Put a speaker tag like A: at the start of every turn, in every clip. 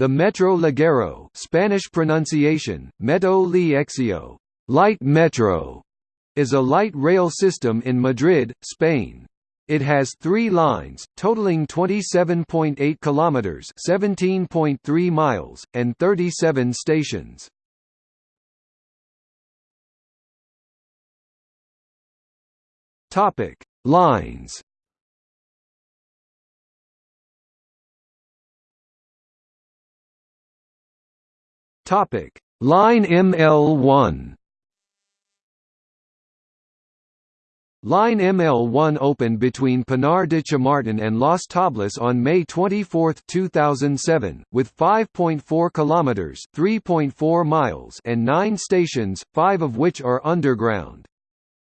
A: The Metro Ligero Spanish pronunciation, Metro Liexio, light metro, is a light rail system in Madrid, Spain. It has three lines, totaling 27.8 kilometers (17.3 miles) and 37 stations. Topic: Lines. Topic: Line ML1. Line ML1 opened between Pinar de Chamartin and Las Tablas on May 24, 2007, with 5.4 kilometers (3.4 miles) and 9 stations, 5 of which are underground.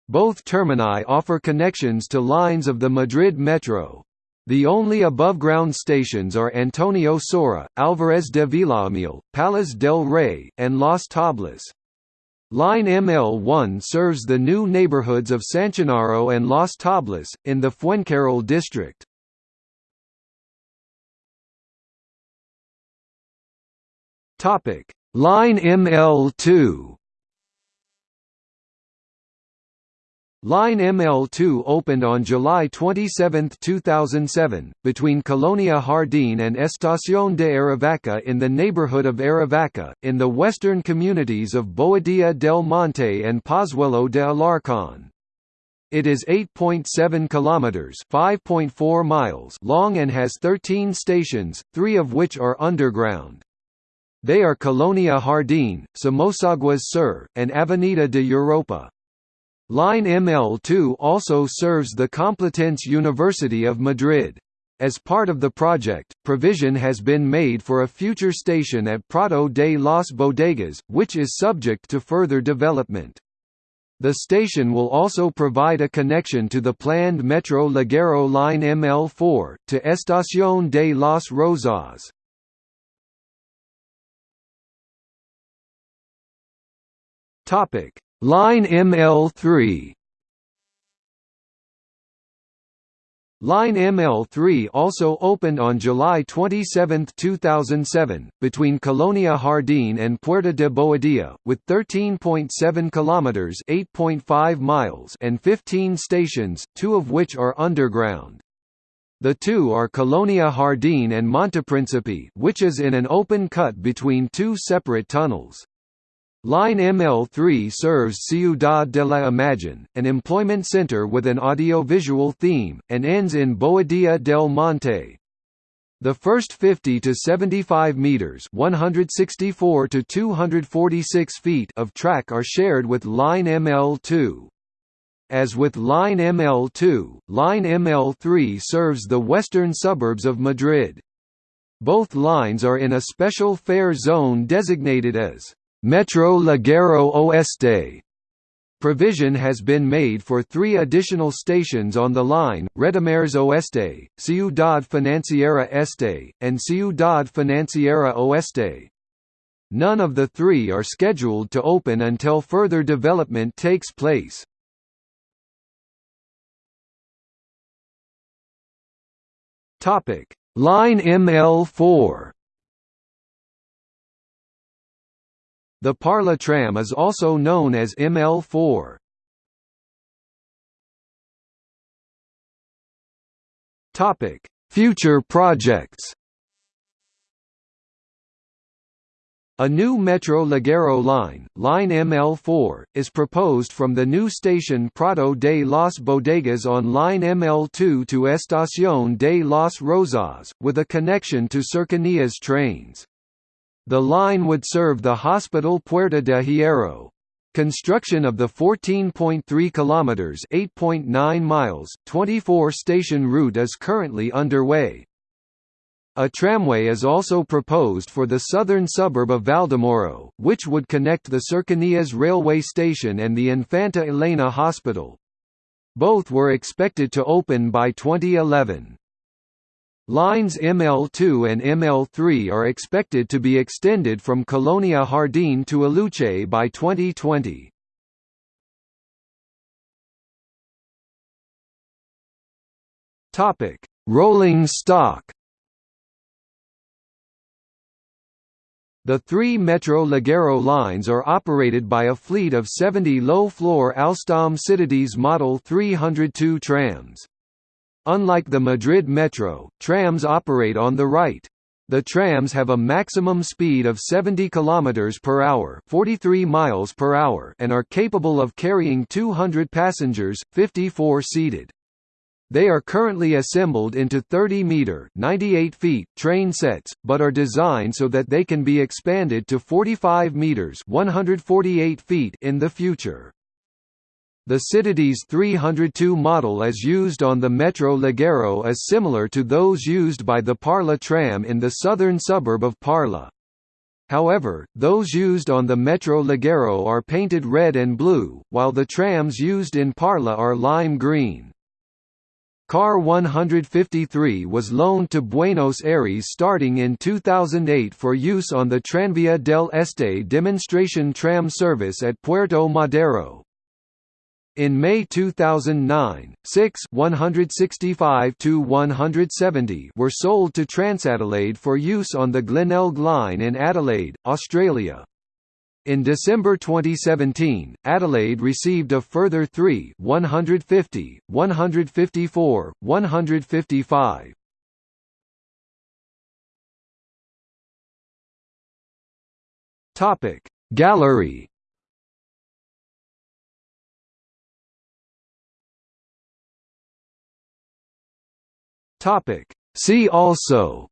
A: Both termini offer connections to lines of the Madrid Metro. The only above-ground stations are Antonio Saura, Alvarez de Villamil, Palas del Rey, and Las Tablas. Line ML1 serves the new neighborhoods of Sanchinarro and Las Tablas, in the Fuencarral district. Line ML2 Line ML2 opened on July 27, 2007, between Colonia Jardín and Estación de Aravaca in the neighborhood of Aravaca, in the western communities of Boadilla del Monte and Pozuelo de Alarcón. It is 8.7 kilometers (5.4 miles) long and has 13 stations, 3 of which are underground. They are Colonia Jardín, Somosaguas Sur, and Avenida de Europa. Line ML2 also serves the Complutense University of Madrid. As part of the project, provision has been made for a future station at Prado de las Bodegas, which is subject to further development. The station will also provide a connection to the planned Metro Ligero line ML4, to Estación de las Rozas. Line ML3 Line ML3 also opened on July 27, 2007, between Colonia Jardín and Puerta de Boadilla, with 13.7 kilometers (8.5 miles) and 15 stations, two of which are underground. The two are Colonia Jardín and Monteprincipe, which is in an open cut between two separate tunnels. Line ML3 serves Ciudad de la Imagen, an employment center with an audiovisual theme, and ends in Boadilla del Monte. The first 50 to 75 meters (164 to 246 feet) of track are shared with Line ML2. As with Line ML2, Line ML3 serves the western suburbs of Madrid. Both lines are in a special fare zone designated as Metro Ligero Oeste. Provision has been made for three additional stations on the line, Retamares Oeste, Ciudad Financiera Este, and Ciudad Financiera Oeste. None of the three are scheduled to open until further development takes place. Line ML4 The Parla tram is also known as ML4. Topic: Future projects. A new Metro Ligero line, line ML4, is proposed from the new station Prado de las Bodegas on line ML2 to Estación de las Rozas, with a connection to Cercanías trains. The line would serve the Hospital Puerta de Hierro. Construction of the 14.3 kilometers (8.9 miles) 24-station route is currently underway. A tramway is also proposed for the southern suburb of Valdemoro, which would connect the Cercanías railway station and the Infanta Elena Hospital. Both were expected to open by 2011. Lines ML2 and ML3 are expected to be extended from Colonia Jardín to Aluche by 2020. Topic: Rolling stock. The three Metro Ligero lines are operated by a fleet of 70 low-floor Alstom Citadis Model 302 trams. Unlike the Madrid Metro, trams operate on the right. The trams have a maximum speed of 70 km per hour, 43 miles per hour, and are capable of carrying 200 passengers, 54 seated. They are currently assembled into 30-metre (98 feet) train sets, but are designed so that they can be expanded to 45 metres (148 feet) in the future. The Citadis 302 model as used on the Metro Ligero is similar to those used by the Parla tram in the southern suburb of Parla. However, those used on the Metro Ligero are painted red and blue, while the trams used in Parla are lime green. Car 153 was loaned to Buenos Aires starting in 2008 for use on the Tranvía del Este demonstration tram service at Puerto Madero. In May 2009, six 165-170 were sold to Transadelaide for use on the Glenelg line in Adelaide, Australia. In December 2017, Adelaide received a further three 150, 154, 155. Topic Gallery Topic. See also.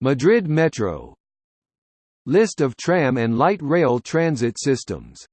A: Madrid Metro. List of tram and light rail transit systems